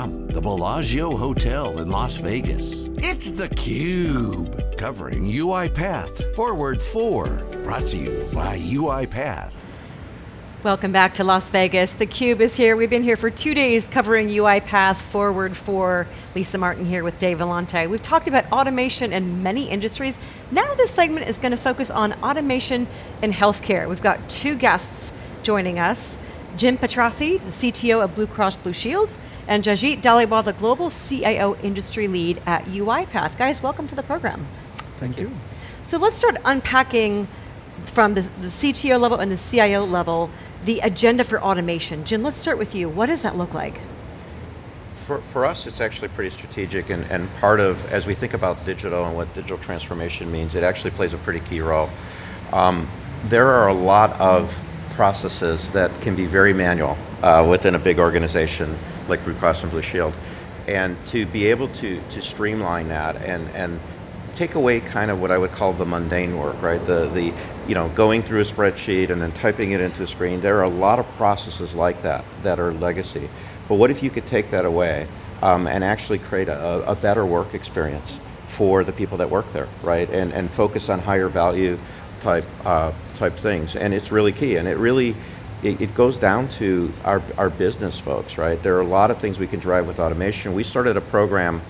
From the Bellagio Hotel in Las Vegas, it's theCUBE, covering UiPath Forward 4, brought to you by UiPath. Welcome back to Las Vegas. theCUBE is here. We've been here for two days covering UiPath Forward 4. Lisa Martin here with Dave Vellante. We've talked about automation in many industries. Now this segment is going to focus on automation in healthcare. We've got two guests joining us. Jim Petrassi, the CTO of Blue Cross Blue Shield, and Jagjit Dhaliwal, the Global CIO Industry Lead at UiPath. Guys, welcome to the program. Thank you. So let's start unpacking from the, the CTO level and the CIO level, the agenda for automation. Jim, let's start with you. What does that look like? For, for us, it's actually pretty strategic and, and part of, as we think about digital and what digital transformation means, it actually plays a pretty key role. Um, there are a lot of processes that can be very manual uh, within a big organization like Blue Cross and Blue Shield. And to be able to, to streamline that and, and take away kind of what I would call the mundane work, right? The, the, you know, going through a spreadsheet and then typing it into a screen. There are a lot of processes like that that are legacy. But what if you could take that away um, and actually create a, a better work experience for the people that work there, right? And, and focus on higher value type, uh, type things. And it's really key. And it really, it, it, goes down to our, our business folks, right? There are a lot of things we can drive with automation. We started a program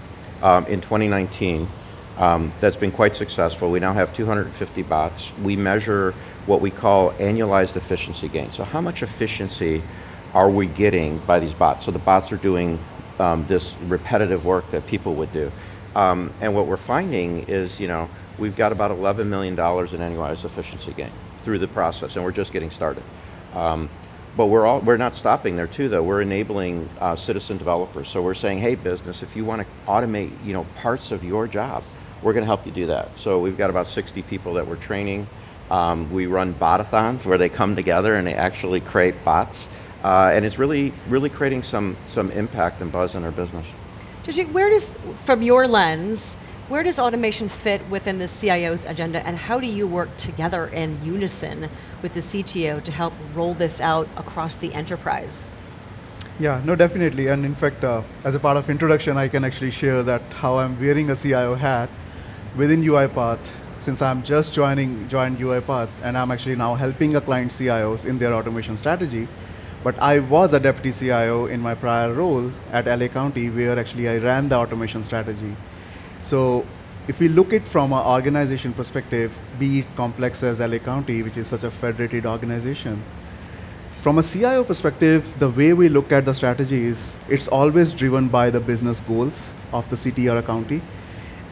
um, in 2019 um, that's been quite successful. We now have 250 bots. We measure what we call annualized efficiency gain. So how much efficiency are we getting by these bots? So the bots are doing um, this repetitive work that people would do. Um, and what we're finding is, you know, we've got about $11 million in annualized efficiency gain through the process, and we're just getting started. Um, but we're, all, we're not stopping there too though, we're enabling uh, citizen developers. So we're saying, hey business, if you want to automate you know, parts of your job, we're going to help you do that. So we've got about 60 people that we're training. Um, we run botathons where they come together and they actually create bots. Uh, and it's really, really creating some, some impact and buzz in our business. Jagjit, where does, from your lens, where does automation fit within the CIO's agenda and how do you work together in unison with the CTO to help roll this out across the enterprise? Yeah, no, definitely. And in fact, uh, as a part of introduction, I can actually share that how I'm wearing a CIO hat within UiPath, since I'm just joining joined UiPath, and I'm actually now helping a client CIOs in their automation strategy. But I was a deputy CIO in my prior role at LA County, where actually I ran the automation strategy. So if we look at from an organization perspective, be it complex as LA County, which is such a federated organization, from a CIO perspective, the way we look at the strategy is it's always driven by the business goals of the city or a county.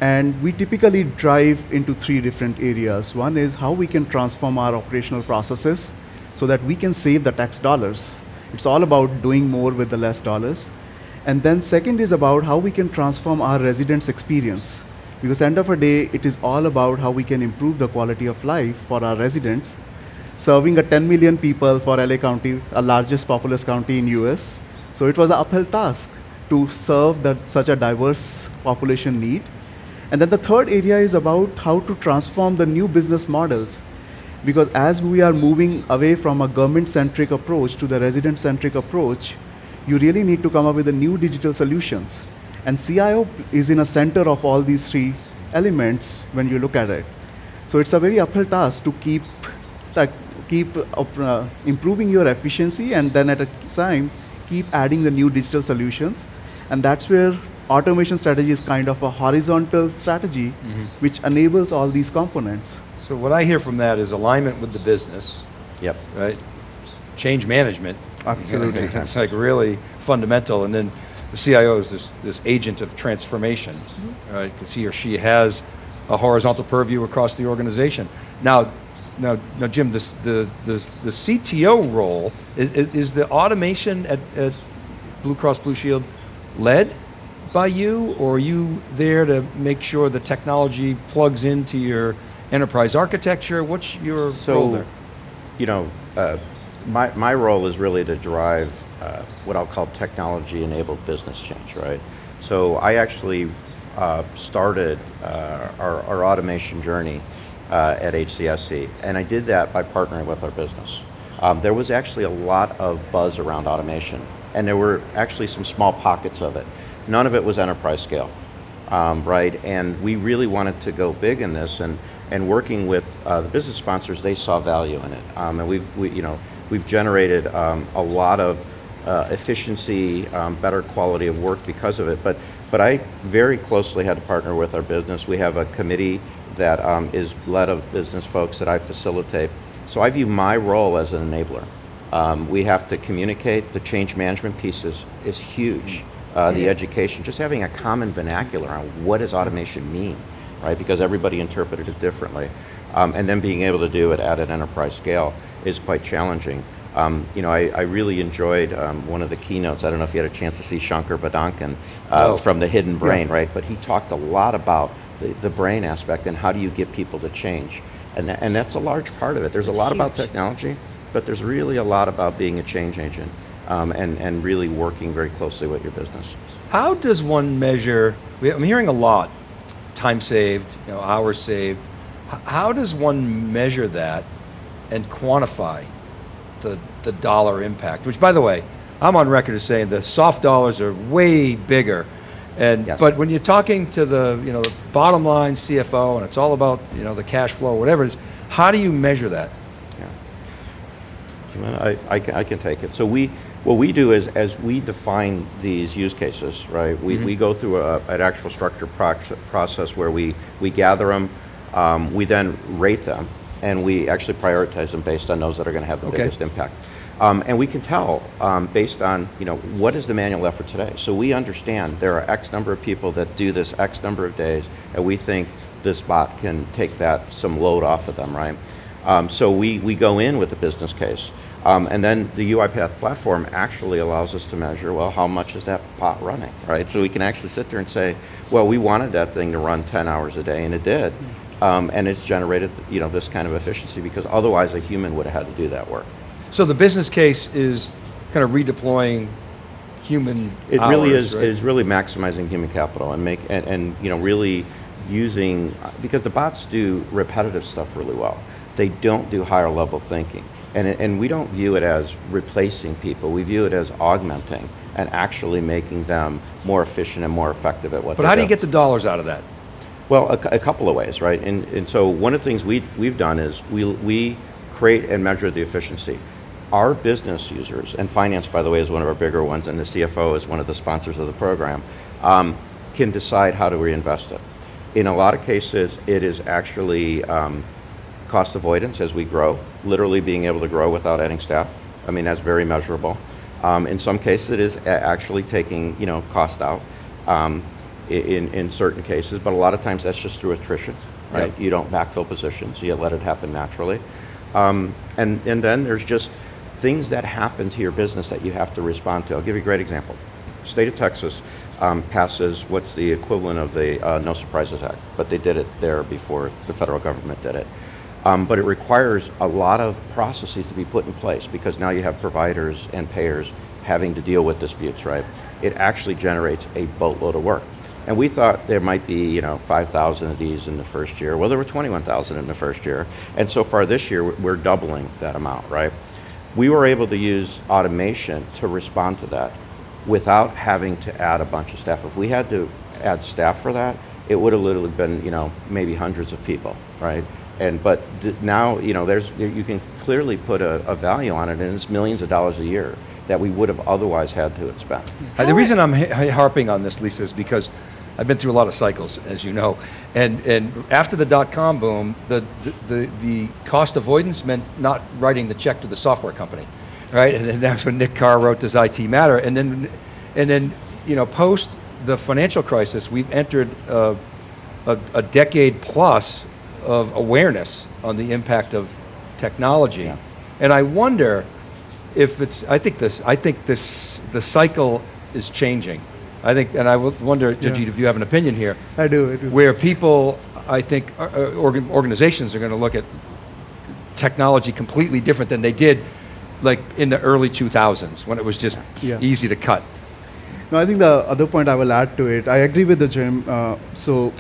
And we typically drive into three different areas. One is how we can transform our operational processes so that we can save the tax dollars. It's all about doing more with the less dollars. And then second is about how we can transform our residents' experience. Because end of the day, it is all about how we can improve the quality of life for our residents. Serving a 10 million people for LA County, a largest populous county in US. So it was an uphill task to serve that, such a diverse population need. And then the third area is about how to transform the new business models. Because as we are moving away from a government-centric approach to the resident-centric approach, you really need to come up with the new digital solutions. And CIO is in a center of all these three elements when you look at it. So it's a very uphill task to keep, to keep uh, improving your efficiency and then at a time, keep adding the new digital solutions. And that's where automation strategy is kind of a horizontal strategy mm -hmm. which enables all these components. So what I hear from that is alignment with the business. Yep. Right? Change management. Absolutely. it's like really fundamental and then the CIO is this, this agent of transformation, mm -hmm. right? Because he or she has a horizontal purview across the organization. Now, now, now Jim, this, the, the, the CTO role, is, is the automation at, at Blue Cross Blue Shield led by you, or are you there to make sure the technology plugs into your enterprise architecture? What's your so, role there? You know, uh, my, my role is really to drive uh, what I'll call technology-enabled business change, right? So I actually uh, started uh, our, our, automation journey uh, at HCSC, and I did that by partnering with our business. um, there was actually a lot of buzz around automation. And there were actually some small pockets of it. None of it was enterprise scale, um, right? And we really wanted to go big in this and, and working with uh, the business sponsors, they saw value in it. Um, and we've, we, you know, we've generated um, a lot of uh, efficiency, um, better quality of work because of it. But, but I very closely had to partner with our business. We have a committee that um, is led of business folks that I facilitate. So I view my role as an enabler. Um, we have to communicate, the change management piece is, is huge. Uh, the is. education, just having a common vernacular on what does automation mean, right? Because everybody interpreted it differently. Um, and then being able to do it at an enterprise scale is quite challenging. Um, you know, I, I really enjoyed um, one of the keynotes, I don't know if you had a chance to see Shankar Vedantam uh, No. from the Hidden Brain, right? But he talked a lot about the, the brain aspect and how do you get people to change. And, and that's a large part of it. There's It's a lot about technology, but there's really a lot about being a change agent um, and, and really working very closely with your business. How does one measure, I'm hearing a lot, time saved, you know, hours saved. How does one measure that and quantify the, the dollar impact? Which by the way, I'm on record as saying the soft dollars are way bigger. And, Yes. but when you're talking to the, you know, the bottom line CFO and it's all about, you know, the cash flow, whatever it is, how do you measure that? Yeah. I, I, can, I can take it. So we, what we do is, as we define these use cases, right, we, mm-hmm. we go through a, an actual structured proc- process where we, we gather them, um, we then rate them, and we actually prioritize them based on those that are going to have the Okay. biggest impact. Um, and we can tell um, based on, you know, what is the manual effort today? So we understand there are X number of people that do this X number of days, and we think this bot can take that, some load off of them, right? Um, so we, we go in with a business case. Um, and then the UiPath platform actually allows us to measure, well, how much is that bot running, right? So we can actually sit there and say, well, we wanted that thing to run 10 hours a day, and it did. Um, and it's generated, you know, this kind of efficiency because otherwise a human would have had to do that work. So the business case is kind of redeploying human It really is, right? is really maximizing human capital and make, and, and, you know, really using, because the bots do repetitive stuff really well. They don't do higher level thinking. And, and we don't view it as replacing people, we view it as augmenting and actually making them more efficient and more effective at what they're But how do. you get the dollars out of that? Well, a, a couple of ways, right? And, and so one of the things we, we've done is we, we create and measure the efficiency. Our business users, and finance, by the way, is one of our bigger ones, and the CFO is one of the sponsors of the program, um, can decide how to reinvest it. In a lot of cases, it is actually um, cost avoidance as we grow, literally being able to grow without adding staff. I mean, that's very measurable. Um, in some cases, it is actually taking, you know, cost out um, in, in certain cases, but a lot of times that's just through attrition, right? Yep. You don't backfill positions, you let it happen naturally. Um, and, and then there's just things that happen to your business that you have to respond to. I'll give you a great example. State of Texas um, passes what's the equivalent of the uh, No Surprises Act, but they did it there before the federal government did it. Um, but it requires a lot of processes to be put in place because now you have providers and payers having to deal with disputes, right? It actually generates a boatload of work. And we thought there might be, you know, 5,000 of these in the first year. Well, there were 21,000 in the first year. And so far this year, we're doubling that amount, right? We were able to use automation to respond to that without having to add a bunch of staff. If we had to add staff for that, it would have literally been, you know, maybe hundreds of people, right? And but now, you know, there's you can clearly put a, a value on it, and it's millions of dollars a year that we would have otherwise had to spent. Uh, the reason I'm ha- harping on this, Lisa, is because I've been through a lot of cycles, as you know, and and after the dot com boom, the the, the, the cost avoidance meant not writing the check to the software company, right? And then that's when Nick Carr wrote this IT Matter, and then and then you know post the financial crisis, we've entered uh, a, a decade plus of awareness on the impact of technology, Yeah. and I wonder if it's, I think this, I think this, the cycle is changing. I think, and I wonder, Jagjit, Yeah. if you have an opinion here, I do, I do. where people, I think, uh, uh, organ, organizations are going to look at technology completely different than they did, like in the early 2000s when it was just Yeah. easy to cut. No, I think the other point I will add to it, I agree with the Jim. Uh, so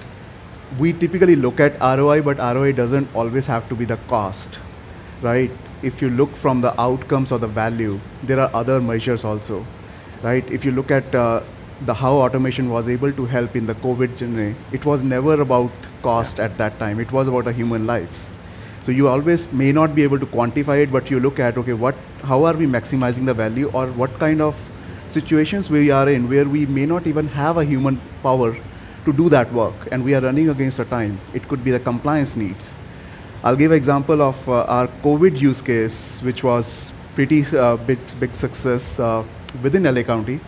we typically look at ROI, but ROI doesn't always have to be the cost, right? if you look from the outcomes or the value, there are other measures also, right? If you look at uh, the how automation was able to help in the COVID journey, it was never about cost at that time. It was about a human lives. So you always may not be able to quantify it, but you look at okay, what, how are we maximizing the value, or what kind of situations we are in where we may not even have a human power to do that work, and we are running against a time. It could be the compliance needs. I'll give an example of uh, our COVID use case, which was pretty uh, big, big success uh, within LA County.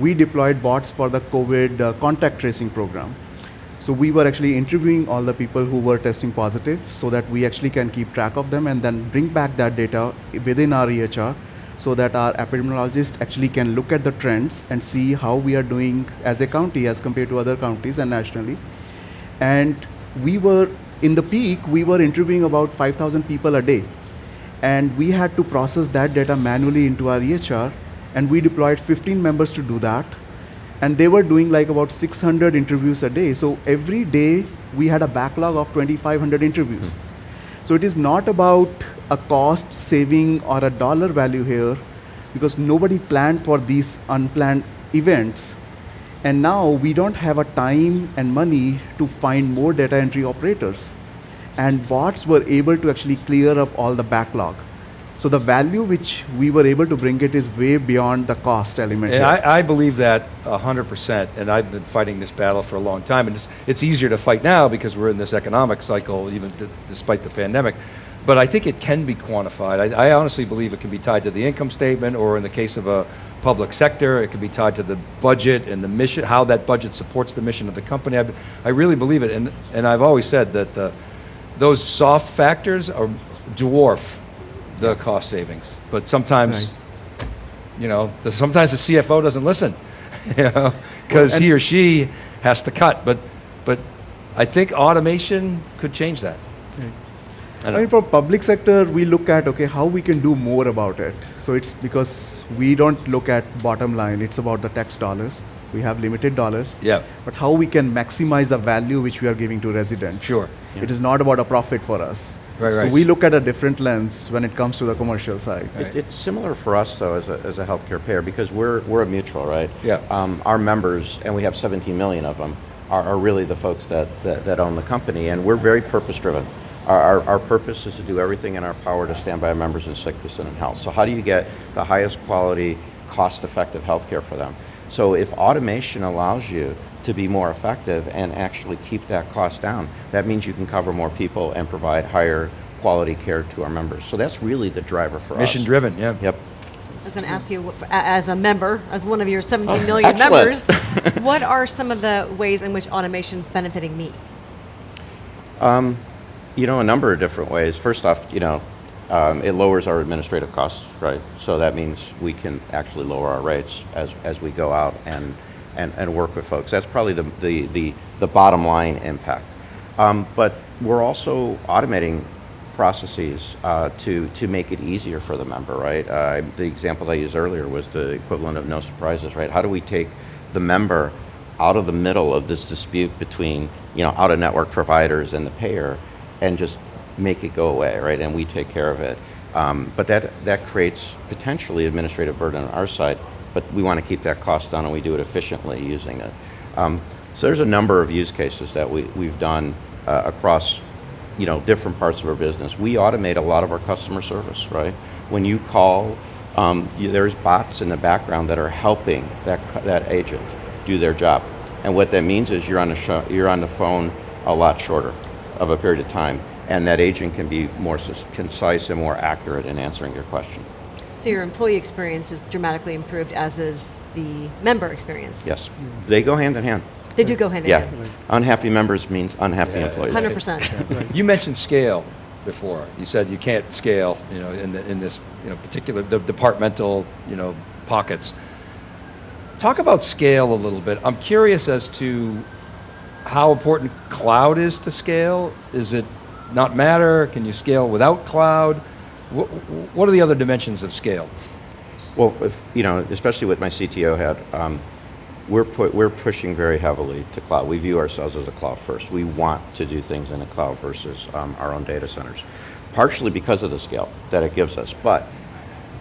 We deployed bots for the COVID uh, contact tracing program. So we were actually interviewing all the people who were testing positive so that we actually can keep track of them and then bring back that data within our EHR so that our epidemiologist actually can look at the trends and see how we are doing as a county as compared to other counties and nationally. And we were, in the peak, we were interviewing about 5,000 people a day. And we had to process that data manually into our EHR. And we deployed 15 members to do that. And they were doing like about 600 interviews a day. So every day we had a backlog of 2,500 interviews. Mm. So it is not about a cost saving or a dollar value here because nobody planned for these unplanned events. And now we don't have a time and money to find more data entry operators. And bots were able to actually clear up all the backlog. So the value which we were able to bring it is way beyond the cost element. And I, I, believe that 100%, and I've been fighting this battle for a long time, and it's, it's easier to fight now because we're in this economic cycle, even despite the pandemic but I think it can be quantified. I, I, honestly believe it can be tied to the income statement, or in the case of a public sector, it can be tied to the budget and the mission, how that budget supports the mission of the company. I, I really believe it, and, and I've always said that uh, those soft factors are dwarf the cost savings. But sometimes, right. you know, the, sometimes the CFO doesn't listen, you know, because well, he or she has to cut. But, but I think automation could change that. Right. I, I mean, for public sector, we look at okay how we can do more about it. So it's because we don't look at bottom line; it's about the tax dollars. We have limited dollars. Yeah. But how we can maximize the value which we are giving to residents. Sure. Yeah. It is not about a profit for us. Right, right. So we look at a different lens when it comes to the commercial side. It, it's similar for us though as a, as a healthcare payer because we're, we're a mutual, right? Yeah. Um, our members, and we have 17 million of them, are, are really the folks that, that, that own the company and we're very purpose driven. Our, our, our, purpose is to do everything in our power to stand by our members in sickness and in health. So how do you get the highest quality, cost-effective healthcare for them? So if automation allows you to be more effective and actually keep that cost down, that means you can cover more people and provide higher quality care to our members. So that's really the driver for Mission us. Mission driven, yeah. Yep. I was going to ask you, as a member, as one of your 17 million members, what are some of the ways in which automation is benefiting me? Um, you know, a number of different ways. First off, you know, um, it lowers our administrative costs, right? So that means we can actually lower our rates as, as we go out and, and, and work with folks. That's probably the, the, the, the bottom line impact. Um, but we're also automating processes uh, to, to make it easier for the member, right? Uh, the example I used earlier was the equivalent of no surprises, right? How do we take the member out of the middle of this dispute between you know, out-of-network providers and the payer and just make it go away, right? And we take care of it. Um, but that, that creates potentially administrative burden on our side, but we want to keep that cost down and we do it efficiently using it. Um, so there's a number of use cases that we, we've done uh, across you know, different parts of our business. We automate a lot of our customer service, right? When you call, um, you, there's bots in the background that are helping that, that agent do their job. And what that means is you're on, the you're on the phone a lot shorter of a period of time, and that agent can be more concise and more accurate in answering your question. So your employee experience is dramatically improved, as is the member experience. Yes, they go hand in hand. They do go hand in yeah. hand. Yeah, unhappy members means unhappy yeah. employees. 100%. You mentioned scale before. You said you can't scale, you know, in, the, in this, you know, particular the departmental, you know, pockets. Talk about scale a little bit. I'm curious as to how important cloud is to scale? Is it not matter? Can you scale without cloud? What, what are the other dimensions of scale? Well, if, you know, especially with my CTO hat, um, we're, put, we're pushing very heavily to cloud. We view ourselves as a cloud first. We want to do things in the cloud versus um, our own data centers. partially because of the scale that it gives us, but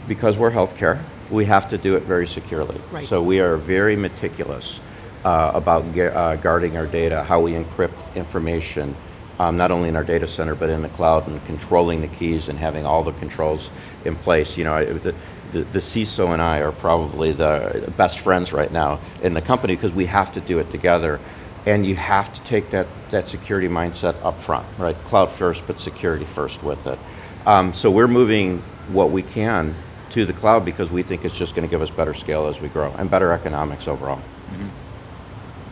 because we're healthcare, we have to do it very securely. Right. So we are very meticulous uh, about uh, guarding our data, how we encrypt information, um, not only in our data center but in the cloud, and controlling the keys and having all the controls in place. You know, I, the, the, the CISO and I are probably the best friends right now in the company because we have to do it together. And you have to take that, that security mindset up front, right? Cloud first, but security first with it. Um, so we're moving what we can to the cloud because we think it's just going to give us better scale as we grow and better economics overall.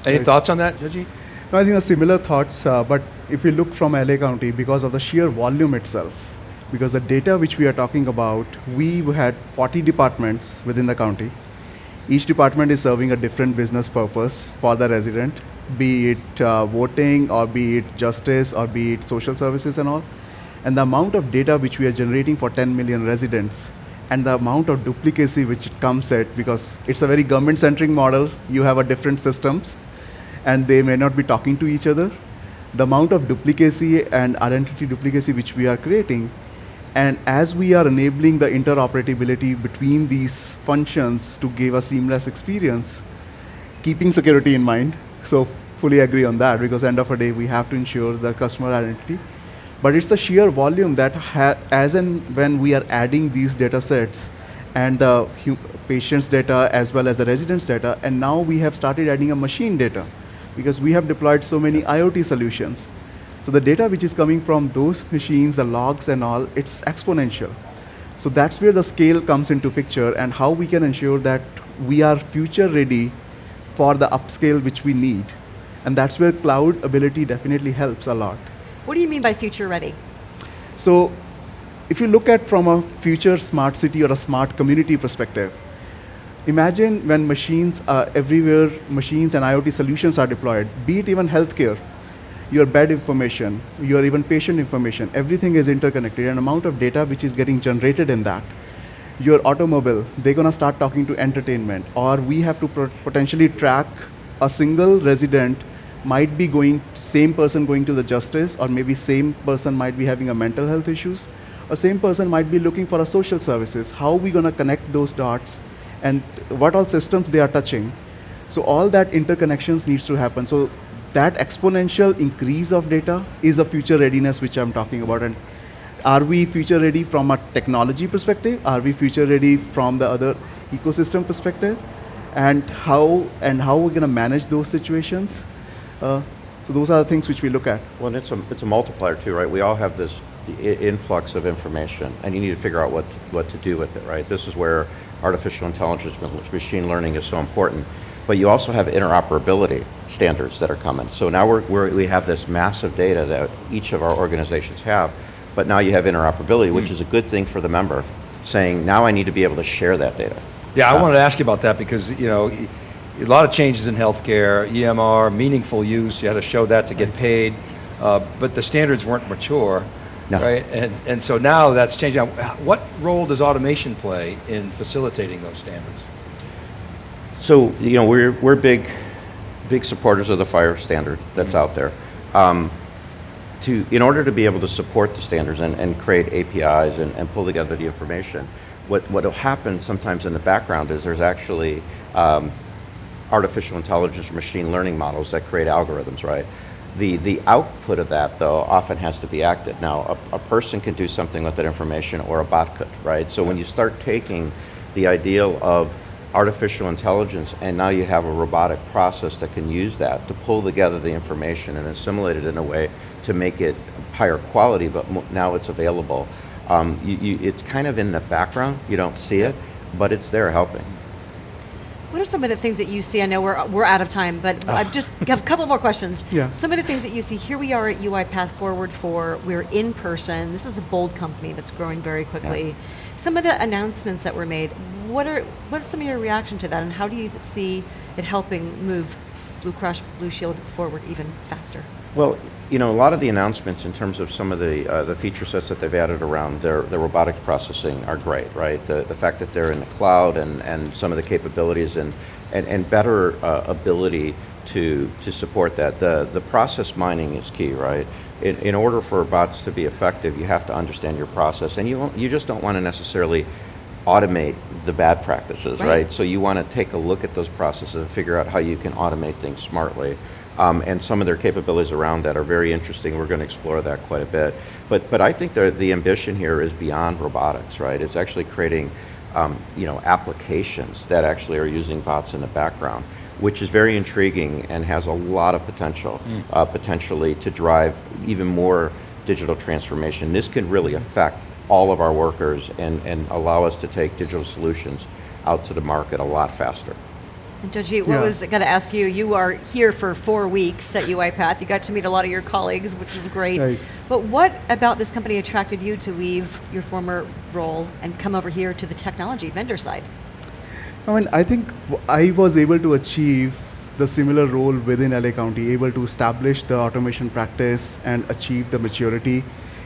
Any thoughts on that, Jagjit? I think similar thoughts, uh, but if we look from LA County, because of the sheer volume itself, because the data which we are talking about, we had 40 departments within the county. Each department is serving a different business purpose for the resident, be it uh, voting or be it justice or be it social services and all. And the amount of data which we are generating for 10 million residents and the amount of duplicacy which it comes at because it's a very government centric model, you have a different systems and they may not be talking to each other. The amount of duplicacy and identity duplicacy which we are creating, and as we are enabling the interoperability between these functions to give a seamless experience, keeping security in mind. So fully agree on that because end of the day we have to ensure the customer identity. But it's the sheer volume that ha- as and when we are adding these data sets and the patient's data as well as the resident's data, and now we have started adding a machine data because we have deployed so many IoT solutions. So the data which is coming from those machines, the logs and all, it's exponential. So that's where the scale comes into picture and how we can ensure that we are future ready for the upscale which we need. And that's where cloud ability definitely helps a lot. What do you mean by future ready? So if you look at from a future smart city or a smart community perspective, imagine when machines are everywhere, machines and IoT solutions are deployed, be it even healthcare, your bed information, your even patient information, everything is interconnected an amount of data which is getting generated in that. Your automobile, they're gonna start talking to entertainment, or we have to potentially track a single resident might be going, same person going to the justice, or maybe same person might be having a mental health issues, a same person might be looking for a social services. How are we gonna connect those dots, and what all systems they are touching? So all that interconnections needs to happen. So that exponential increase of data is a future readiness which I'm talking about. And are we future ready from a technology perspective? Are we future ready from the other ecosystem perspective? And how and how we're going to manage those situations? Uh, so those are the things which we look at. Well, it's a, it's a multiplier too, right? We all have this influx of information, and you need to figure out what, what to do with it, right? This is where artificial intelligence, machine learning is so important. But you also have interoperability standards that are coming. So now we're, we're, we have this massive data that each of our organizations have, but now you have interoperability, which is a good thing for the member, saying, now I need to be able to share that data. Yeah, I wanted to ask you about that because, you know, a lot of changes in healthcare, EMR, meaningful use, you had to show that to get paid, uh, but the standards weren't mature, No. right? And, and so now that's changing. What role does automation play in facilitating those standards? So, you know, we're, we're big, big supporters of the FHIR standard that's out there. Um, to, in order to be able to support the standards and, and create APIs and, and pull together the information, what, what will happen sometimes in the background is there's actually um, artificial intelligence or machine learning models that create algorithms, right? The, the output of that, though, often has to be acted. Now, a, a person can do something with that information or a bot could, right? So when you start taking the ideal of artificial intelligence and now you have a robotic process that can use that to pull together the information and assimilate it in a way to make it higher quality, but now it's available. Um, you, you, it's kind of in the background, you don't see it, but it's there helping. What are some of the things that you see? I know we're, we're out of time, but I just have a couple more questions. Yeah. Some of the things that you see, here we are at UiPath Forward 4, we're in person. This is a bold company that's growing very quickly. Some of the announcements that were made, what are what's some of your reaction to that and how do you see it helping move Blue Cross Blue Shield forward even faster? Well, you know, a lot of the announcements in terms of some of the uh, the feature sets that they've added around their, their robotics processing are great, right? The, the fact that they're in the cloud and, and some of the capabilities and, and, and better uh, ability to, to support that. The, the process mining is key, right? in, in order for bots to be effective, you have to understand your process, and you, won't- you just don't want to necessarily automate the bad practices, Right. right? So you want to take a look at those processes and figure out how you can automate things smartly. Um, and some of their capabilities around that are very interesting. We're going to explore that quite a bit. But, but I think the, the ambition here is beyond robotics, right? It's actually creating um, you know, applications that actually are using bots in the background, which is very intriguing and has a lot of potential, uh, potentially to drive even more digital transformation. This can really affect all of our workers and, and allow us to take digital solutions out to the market a lot faster. And Jagjit, what Yeah. was going to ask you? You are here for four weeks at UiPath. You got to meet a lot of your colleagues, which is great. Right. But what about this company attracted you to leave your former role and come over here to the technology vendor side? I mean, I think I was able to achieve the similar role within LA County, able to establish the automation practice and achieve the maturity,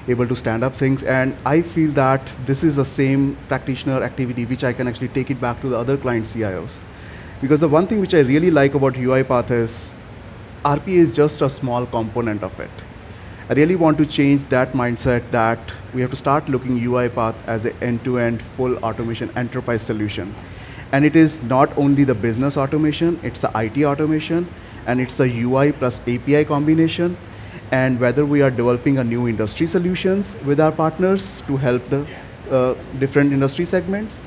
able to stand up things. And I feel that this is the same practitioner activity which I can actually take it back to the other client CIOs. Because the one thing which I really like about UiPath is RPA is just a small component of it. I really want to change that mindset that we have to start looking UiPath as an end-to-end full automation enterprise solution. And it is not only the business automation, it's the IT automation, and it's the UI plus API combination. And whether we are developing a new industry solutions with our partners to help the uh, different industry segments,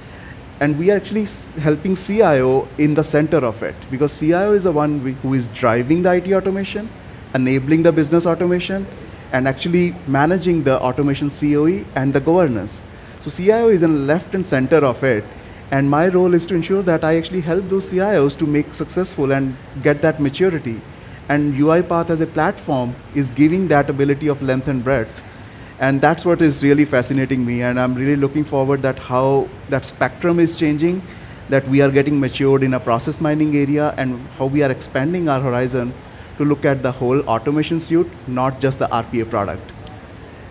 and we are actually helping CIO in the center of it because CIO is the one who is driving the IT automation, enabling the business automation, and actually managing the automation COE and the governance. So CIO is in left and center of it, and my role is to ensure that I actually help those CIOs to make successful and get that maturity. And UiPath as a platform is giving that ability of length and breadth and that's what is really fascinating me and i'm really looking forward that how that spectrum is changing that we are getting matured in a process mining area and how we are expanding our horizon to look at the whole automation suite not just the rpa product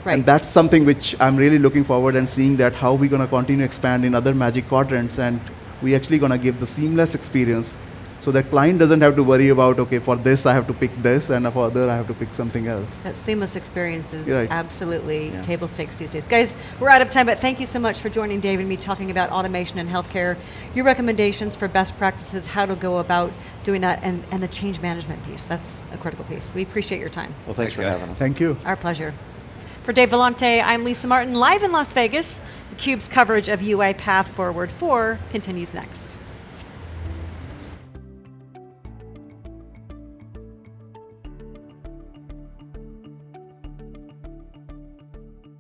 Right. and that's something which i'm really looking forward and seeing that how we're going to continue expand in other magic quadrants and we actually going to give the seamless experience so that client doesn't have to worry about okay for this i have to pick this and for other i have to pick something else That seamless experience is Right. absolutely Yeah. table stakes these days. Guys, we're out of time, but thank you so much for joining Dave and me talking about automation in healthcare, your recommendations for best practices, how to go about doing that, and, and the change management piece. That's a critical piece. We appreciate your time. Well, thanks, Thanks, for guys. having us. thank you Our pleasure. For Dave Vellante, I'm Lisa Martin, live in Las Vegas. theCUBE's coverage of UiPath Forward 4 continues next.